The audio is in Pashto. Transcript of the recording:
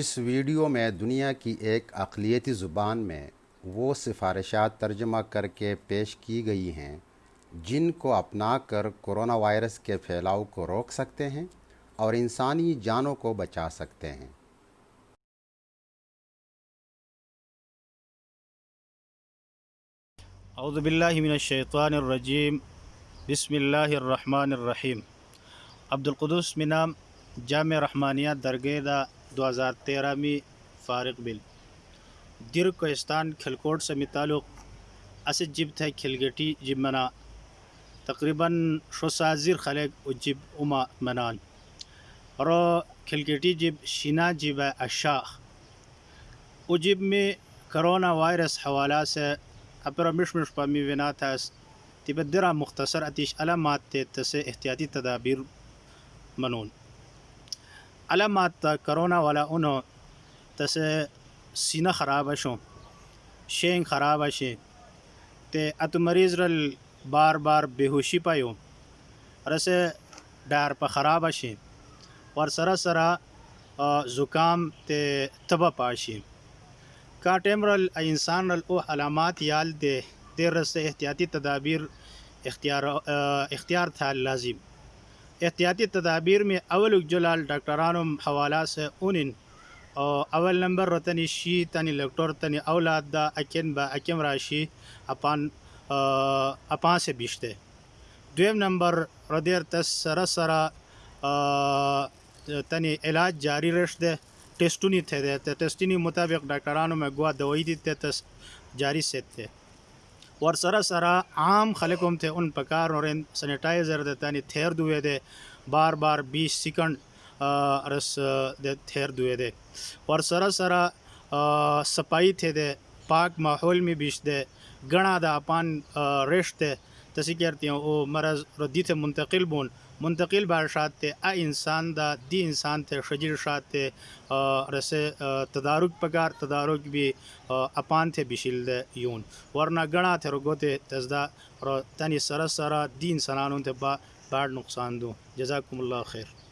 اس ویڈیو میں دنیا کی ایک اقلیتی زبان میں وہ سفارشات ترجمہ کر کے پیش کی گئی ہیں جن کو اپنا کر کرونا وائرس کے پھیلاؤ کو روک سکتے ہیں اور انسانی جانوں کو بچا سکتے ہیں اعوذ باللہ من الشیطان الرجیم بسم اللہ الرحمن الرحیم منام جامع رحمانیہ درگیدہ دو ہزار تیرہ میں فارغ بل دیر کوہستان کھلکوٹ سے متعلق اسد جب تھے کھلگٹی جب منا تقریباً شوسازر خلق و جب اما منان رو کھلگٹی جب شینا جب اشاخ اجب میں کرونا وائرس حوالہ سے اپرا مش اپر و برسامی وناتا تبدرا مختصر اتیش علامات سے احتیاطی تدابیر منون علامات کرونا والا اونو تس سینه خراب شو شین خراب شي ته ات مریض رل بار بار بهوشي پایو رس ډار په خراب شي ور سره سره زکام ته تبه پاشي کا ټیمرل انسان رل او علامات یال دي د رس احتیاطي تدابیر اختیار اختیار تھا لازم احتیاطی تدابیر में अव्वल जुलाल डॉक्टरानम हवाला से उनिन او اول نمبر رتنی شی تنی لکټور تنی اولاد دا اکن با اکم راشی اپان اپان سے بیشته دویم نمبر ردیر تس سره سره تنی علاج جاری رشده ټیسټونی ته ده ټیسټینی مطابق ډاکټرانو مګوا دوی دي ته جاری سیت ته ور سره سره عام خلک هم ته اون پکار اورین سینیټایزر د تانی تھیر دوی دی بار بار 20 سیکنڈ رس د تھیر دوی دی ور سره سره صفائی थे दे पाक माहौल में बीच दे गणा दा पान रेश दे तसी करती हूँ वो मरज रद्दी थे मुंतकिल बोन منتقل به ارشاد ته ا انسان دا دی انسان ته شجر شاد ته رسه تدارک پکار تدارک به اپان ته بشیل ده یون ورنه غنا ته رغوته تزدا تنی سره سره دین سنانون ته با باړ نقصان دو جزاکم الله خیر